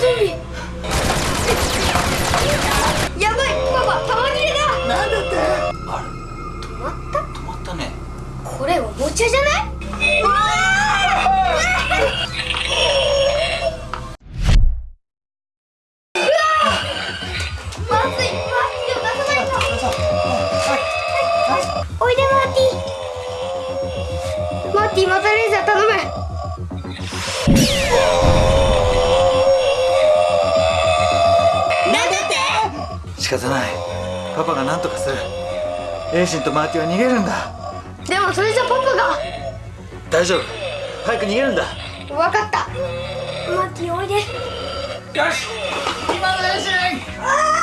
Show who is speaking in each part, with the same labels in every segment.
Speaker 1: ゾンビやばいパパ玉切れだ。
Speaker 2: なんだって。
Speaker 3: あれ
Speaker 1: 止まった？
Speaker 3: 止まったね。
Speaker 1: これおもちゃじゃない？うわまずい。マーティマーティマーティまたレーザー頼む
Speaker 3: 方ない。パパが何とかする。エイシンとマーティは逃げるんだ。
Speaker 1: でもそれじゃパパが。
Speaker 3: 大丈夫。早く逃げるんだ。
Speaker 1: わかった。マーティおいで。
Speaker 3: よし。今のエイシンう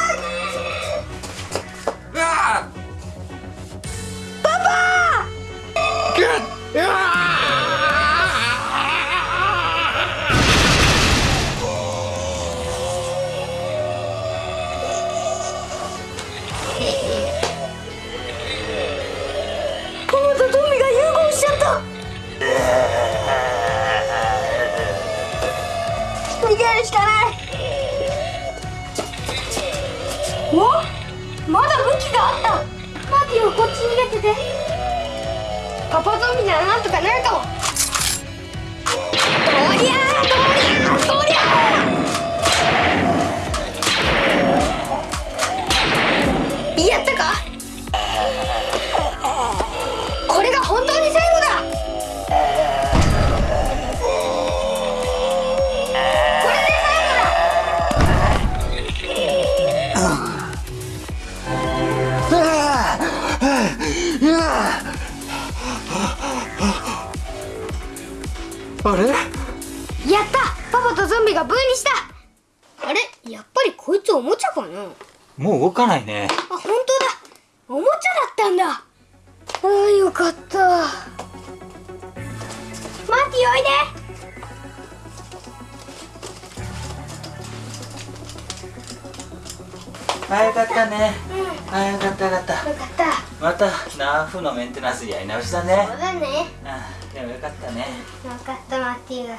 Speaker 1: 逃げるしかない。お？まだ武器があった。マーティはこっち逃げてて。パパゾンビならなんとかなるかも
Speaker 3: あれ？
Speaker 1: やった！パパとゾンビが分離した！あれ？やっぱりこいつおもちゃかな？あ
Speaker 3: もう動かないね。
Speaker 1: 本当だ！おもちゃだったんだ！ああよかった。マーティおいで！
Speaker 3: あよかったね。
Speaker 1: うん
Speaker 3: あよかったよかった。
Speaker 1: よかった。
Speaker 3: またナーフのメンテナンスやり直しだね。
Speaker 1: そうだね。
Speaker 3: あでもよかったね。
Speaker 1: よかったマーティが